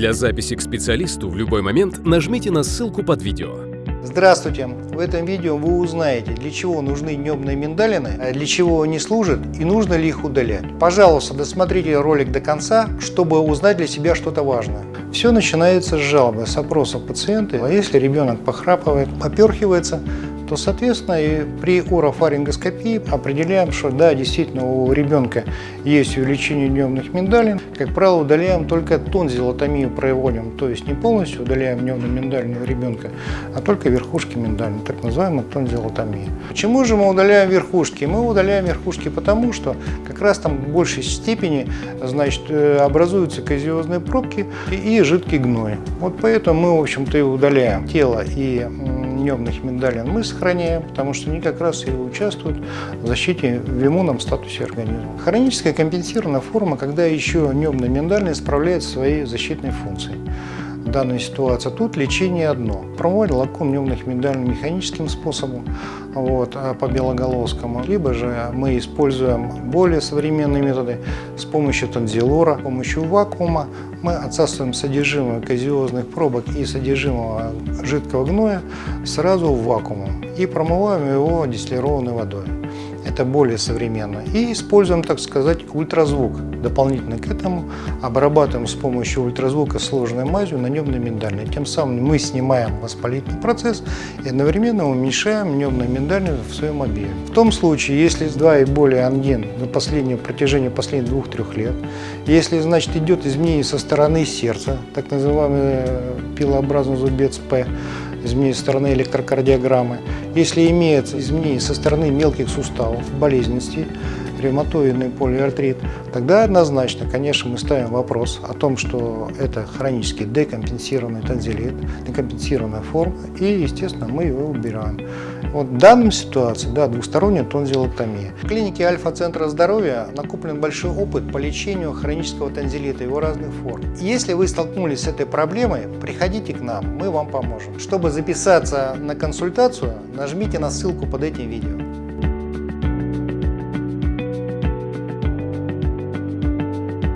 Для записи к специалисту в любой момент нажмите на ссылку под видео. Здравствуйте! В этом видео вы узнаете, для чего нужны небные миндалины, а для чего они служат и нужно ли их удалять. Пожалуйста, досмотрите ролик до конца, чтобы узнать для себя что-то важное. Все начинается с жалобы, с опроса пациента. А если ребенок похрапывает, поперхивается, то, соответственно, и при орофарингоскопии определяем, что да, действительно у ребенка есть увеличение дневных миндалин. Как правило, удаляем только тонзиллотомию проводим, то есть не полностью удаляем дневную миндалину у ребенка, а только верхушки миндалин, так называемая тонзиллотомия. Почему же мы удаляем верхушки? Мы удаляем верхушки потому, что как раз там в большей степени значит, э, образуются казиозные пробки и жидкий гной. Вот поэтому мы, в общем-то, и удаляем тело и небных миндалин мы сохраняем, потому что они как раз и участвуют в защите в иммунном статусе организма. Хроническая компенсированная форма, когда еще небные миндалины справляют свои защитные функции данной ситуации. Тут лечение одно. Проводим лакун небных миндалин механическим способом вот, а по белоголовскому. Либо же мы используем более современные методы с помощью танзилора, с помощью вакуума. Мы отсасываем содержимое казиозных пробок и содержимого жидкого гноя сразу в вакуум и промываем его дистиллированной водой это более современно. И используем, так сказать, ультразвук. Дополнительно к этому обрабатываем с помощью ультразвука сложной мазью на небно-миндальной. Тем самым мы снимаем воспалительный процесс и одновременно уменьшаем небно-миндальную в своем объеме. В том случае, если два и более ангин на последнее протяжении последних двух-трех лет, если, значит, идет изменение со стороны сердца, так называемый пилообразный зубец П, изменение со стороны электрокардиограммы, если имеется изменение со стороны мелких суставов, болезненности, ревматоидный полиартрит, тогда однозначно, конечно, мы ставим вопрос о том, что это хронический декомпенсированный танзелит, декомпенсированная форма, и, естественно, мы его убираем. Вот в данной ситуации, да, двусторонняя тонзиллоктомия. В клинике Альфа-центра здоровья накоплен большой опыт по лечению хронического танзелита, его разных форм. Если вы столкнулись с этой проблемой, приходите к нам, мы вам поможем. Чтобы записаться на консультацию, нажмите на ссылку под этим видео.